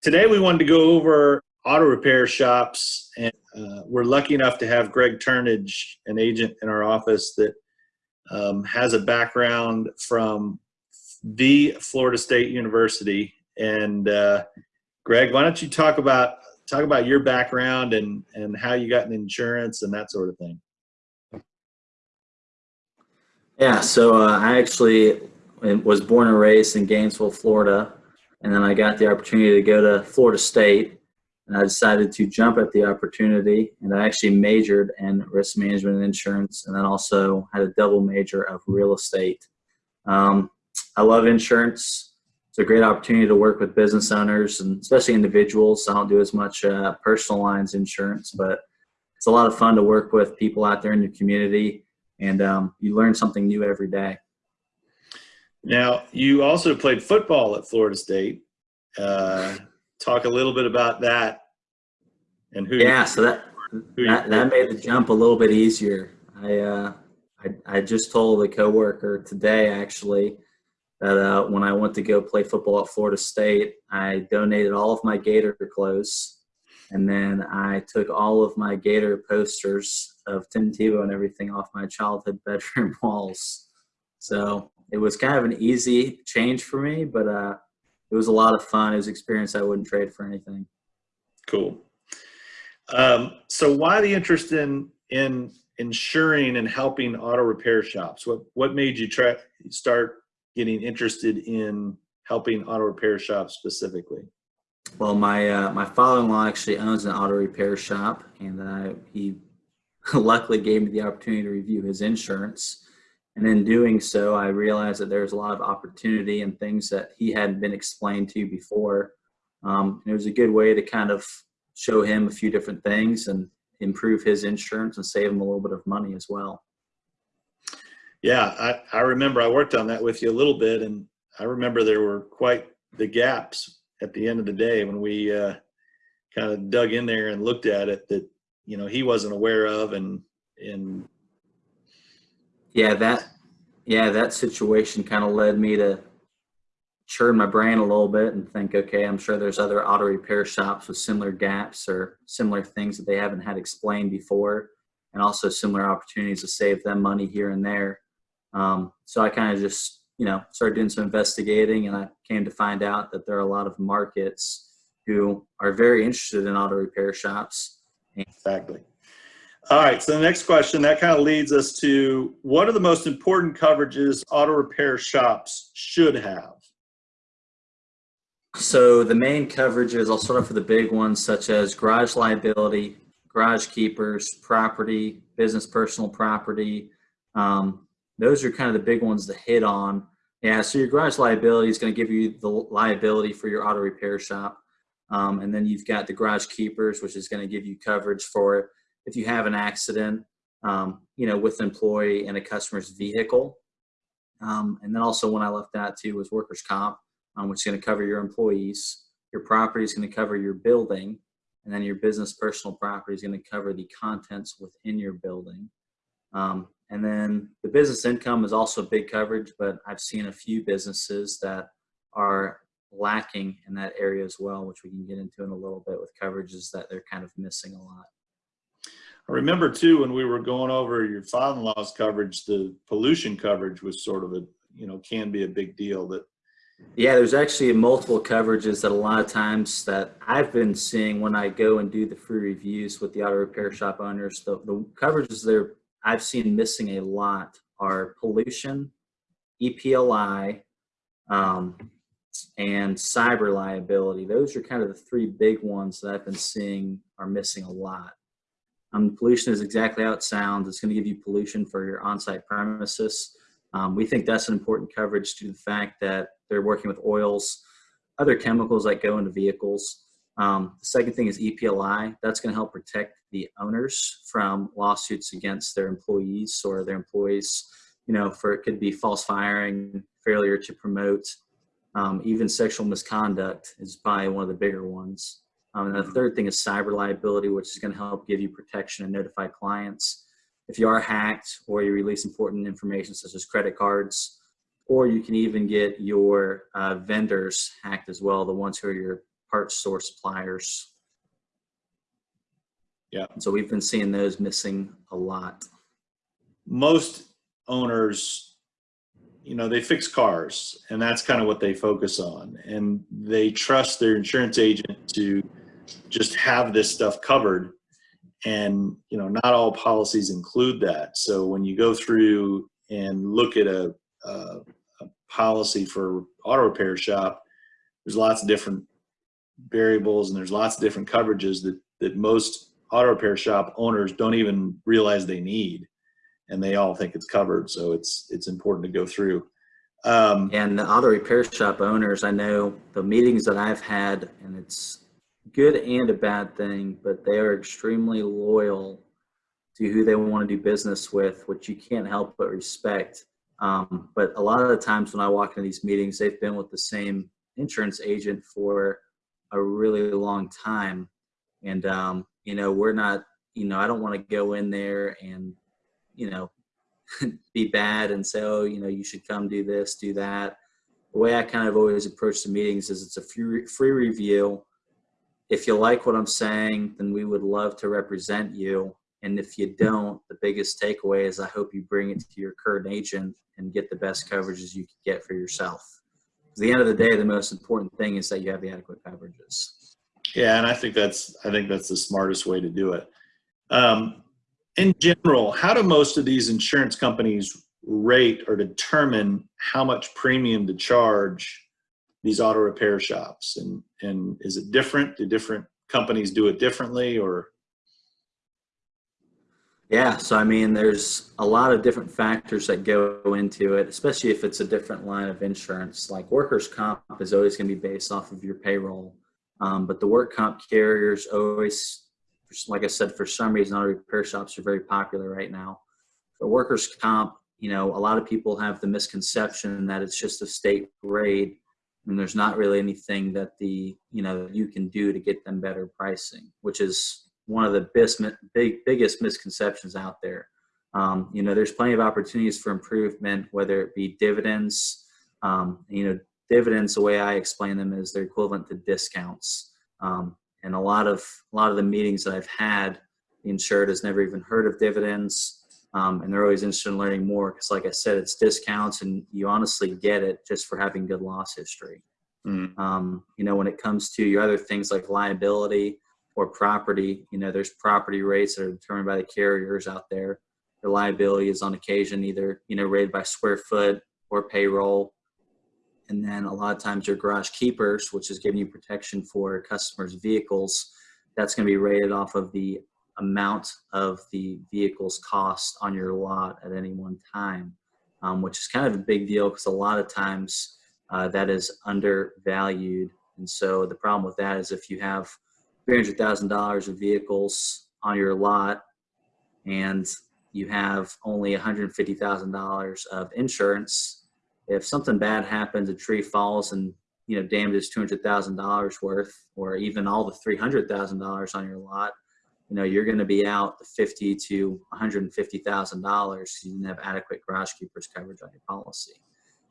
Today we wanted to go over auto repair shops and uh, we're lucky enough to have Greg Turnage, an agent in our office that um, has a background from the Florida State University. And uh, Greg, why don't you talk about talk about your background and and how you got in insurance and that sort of thing. Yeah, so uh, I actually was born and raised in Gainesville, Florida, and then I got the opportunity to go to Florida State, and I decided to jump at the opportunity, and I actually majored in risk management and insurance, and then also had a double major of real estate. Um, I love insurance. It's a great opportunity to work with business owners and especially individuals. I don't do as much uh, personal lines insurance, but it's a lot of fun to work with people out there in your community, and um, you learn something new every day. Now, you also played football at Florida State. Uh, talk a little bit about that and who. Yeah, so that that, that made the jump a little bit easier. I uh, I, I just told a coworker today actually that uh, when I went to go play football at Florida State, I donated all of my Gator clothes, and then I took all of my Gator posters of Tim Tebow and everything off my childhood bedroom walls. So it was kind of an easy change for me, but uh, it was a lot of fun. It was an experience I wouldn't trade for anything. Cool. Um, so why the interest in in insuring and helping auto repair shops? What what made you try start getting interested in helping auto repair shops specifically? Well, my uh, my father-in-law actually owns an auto repair shop, and uh, he luckily gave me the opportunity to review his insurance. And in doing so, I realized that there's a lot of opportunity and things that he hadn't been explained to before. Um, it was a good way to kind of show him a few different things and improve his insurance and save him a little bit of money as well. Yeah, I, I remember I worked on that with you a little bit, and I remember there were quite the gaps at the end of the day when we uh, kind of dug in there and looked at it that you know he wasn't aware of, and and yeah, that yeah that situation kind of led me to churn my brain a little bit and think, okay, I'm sure there's other auto repair shops with similar gaps or similar things that they haven't had explained before, and also similar opportunities to save them money here and there. Um, so I kind of just, you know, started doing some investigating and I came to find out that there are a lot of markets who are very interested in auto repair shops. Exactly. All right, so the next question, that kind of leads us to what are the most important coverages auto repair shops should have? So the main coverages, I'll start off with the big ones such as garage liability, garage keepers, property, business personal property, um, those are kind of the big ones to hit on. Yeah, so your garage liability is going to give you the liability for your auto repair shop. Um, and then you've got the garage keepers, which is going to give you coverage for if you have an accident, um, you know, with an employee and a customer's vehicle. Um, and then also when I left that too was workers' comp, um, which is going to cover your employees. Your property is going to cover your building. And then your business personal property is going to cover the contents within your building. Um, and then the business income is also big coverage, but I've seen a few businesses that are lacking in that area as well, which we can get into in a little bit with coverages that they're kind of missing a lot. I remember too when we were going over your father-in-law's coverage, the pollution coverage was sort of a you know can be a big deal. That yeah, there's actually multiple coverages that a lot of times that I've been seeing when I go and do the free reviews with the auto repair shop owners. The, the coverages they're I've seen missing a lot are pollution, EPLI, um, and cyber liability. Those are kind of the three big ones that I've been seeing are missing a lot. Um, pollution is exactly how it sounds. It's going to give you pollution for your on-site premises. Um, we think that's an important coverage to the fact that they're working with oils, other chemicals that go into vehicles. Um, the second thing is EPLI. That's going to help protect the owners from lawsuits against their employees or their employees, you know, for it could be false firing, failure to promote, um, even sexual misconduct is probably one of the bigger ones. Um, and the third thing is cyber liability, which is going to help give you protection and notify clients if you are hacked or you release important information such as credit cards, or you can even get your uh, vendors hacked as well, the ones who are your parts source suppliers. Yeah. And so we've been seeing those missing a lot. most owners, you know, they fix cars and that's kind of what they focus on. And they trust their insurance agent to just have this stuff covered. And, you know, not all policies include that. So when you go through and look at a, a, a policy for auto repair shop, there's lots of different variables and there's lots of different coverages that, that most auto repair shop owners don't even realize they need and they all think it's covered. So it's it's important to go through. Um, And the auto repair shop owners, I know the meetings that I've had, and it's good and a bad thing, but they are extremely loyal to who they want to do business with, which you can't help but respect. Um, but a lot of the times when I walk into these meetings, they've been with the same insurance agent for a really long time. And, um, you know, we're not, you know, I don't want to go in there and, you know, be bad and say, oh, you know, you should come do this, do that. The way I kind of always approach the meetings is it's a free, free review. If you like what I'm saying, then we would love to represent you. And if you don't, the biggest takeaway is I hope you bring it to your current agent and get the best coverages you can get for yourself. At the end of the day, the most important thing is that you have the adequate coverages. yeah, and I think that's I think that's the smartest way to do it. Um, in general, how do most of these insurance companies rate or determine how much premium to charge these auto repair shops? And and is it different? Do different companies do it differently or? Yeah, so I mean, there's a lot of different factors that go into it, especially if it's a different line of insurance. Like workers' comp is always going to be based off of your payroll, um, but the work comp carriers always, like I said, for some reason, auto repair shops are very popular right now. For workers' comp, you know, a lot of people have the misconception that it's just a state rate, and there's not really anything that the you know you can do to get them better pricing, which is one of the best, big, biggest misconceptions out there. Um, you know, there's plenty of opportunities for improvement, whether it be dividends. Um, you know, dividends, the way I explain them is they're equivalent to discounts. Um, and a lot of a lot of the meetings that I've had, the insured has never even heard of dividends, um, and they're always interested in learning more because, like I said, it's discounts, and you honestly get it just for having good loss history. Mm, Um, you know, when it comes to your other things like liability or property, you know, there's property rates that are determined by the carriers out there. The liability is on occasion either, you know, rated by square foot or payroll. And then a lot of times your garage keepers, which is giving you protection for customers' vehicles, that's going to be rated off of the amount of the vehicle's cost on your lot at any one time, um, which is kind of a big deal because a lot of times uh, that is undervalued. And so the problem with that is if you have $300,000 of vehicles on your lot and you have only $150,000 of insurance, if something bad happens, a tree falls and you know damages $200,000 worth, or even all the $300,000 on your lot, you know you're going to be out the 50 to 150,000 dollars. You didn't have adequate garage keepers coverage on your policy.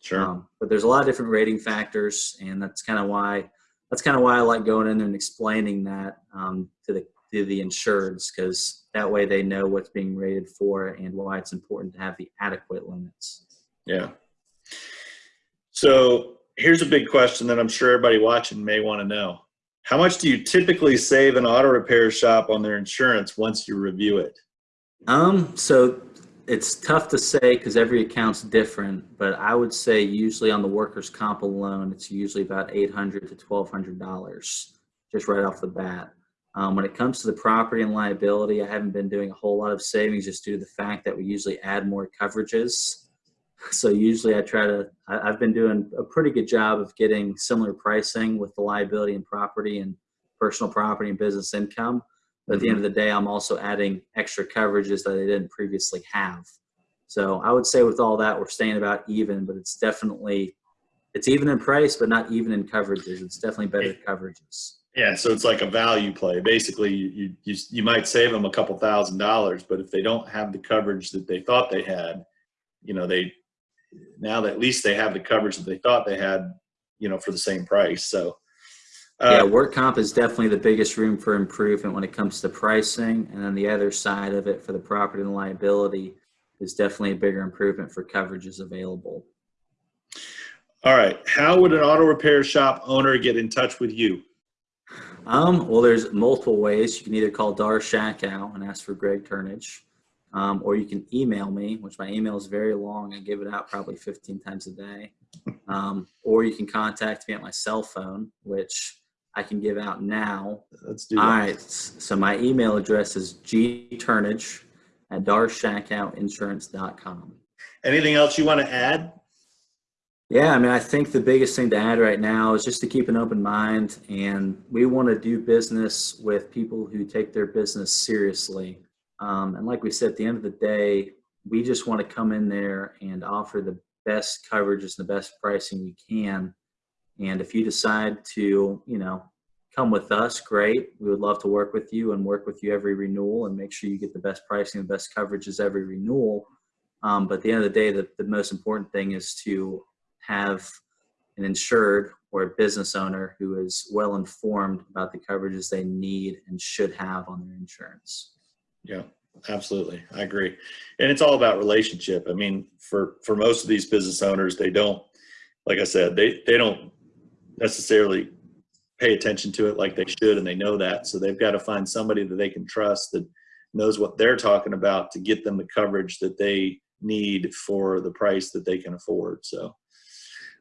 sure. Um, but there's a lot of different rating factors, and that's kind of why that's kind of why I like going in there and explaining that um, to the to the insureds because that way they know what's being rated for and why it's important to have the adequate limits. Yeah. So here's a big question that I'm sure everybody watching may want to know. How much do you typically save an auto repair shop on their insurance once you review it? Um, so it's tough to say because every account's different, but I would say usually on the workers' comp alone, it's usually about eight hundred to twelve hundred dollars just right off the bat. Um, when it comes to the property and liability, I haven't been doing a whole lot of savings just due to the fact that we usually add more coverages. So usually I try to, I, I've been doing a pretty good job of getting similar pricing with the liability and property and personal property and business income. But at the end mm-hmm. of the day, I'm also adding extra coverages that I didn't previously have. So I would say with all that, we're staying about even, but it's definitely, it's even in price, but not even in coverages. It's definitely better coverages. Yeah, so it's like a value play. Basically, you, you, you might save them a couple thousand dollars, but if they don't have the coverage that they thought they had, you know, they, now that at least they have the coverage that they thought they had, you know, for the same price. So, yeah, Uh, work comp is definitely the biggest room for improvement when it comes to pricing. And then the other side of it for the property and liability is definitely a bigger improvement for coverages available. all right. How would an auto repair shop owner get in touch with you? Um, well, there's multiple ways. You can either call Darr Schackow and ask for Greg Turnage, um, or you can email me, which my email is very long. I give it out probably 15 times a day. Um, or you can contact me at my cell phone, which I can give out now. Let's do All that. right. So my email address is gturnage at darshackouttinsurance.com. Anything else you want to add? Yeah, I mean, I think the biggest thing to add right now is just to keep an open mind, and we want to do business with people who take their business seriously. Um, and like we said, at the end of the day, we just want to come in there and offer the best coverages and the best pricing we can. And if you decide to, you know, come with us, great. We would love to work with you and work with you every renewal and make sure you get the best pricing, the best coverages every renewal. Um, but at the end of the day, the, the most important thing is to have an insured or a business owner who is well informed about the coverages they need and should have on their insurance. Yeah, absolutely. I agree. And it's all about relationship. I mean, for, for most of these business owners, they don't, like I said, they, they don't necessarily pay attention to it like they should, and they know that. So they've got to find somebody that they can trust that knows what they're talking about to get them the coverage that they need for the price that they can afford. So,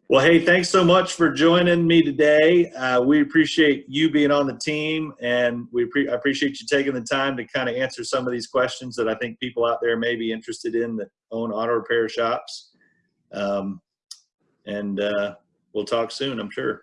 well, hey, thanks so much for joining me today. Uh, we appreciate you being on the team, and we pre- appreciate you taking the time to kind of answer some of these questions that I think people out there may be interested in that own auto repair shops. Um, and uh, we'll talk soon, I'm sure.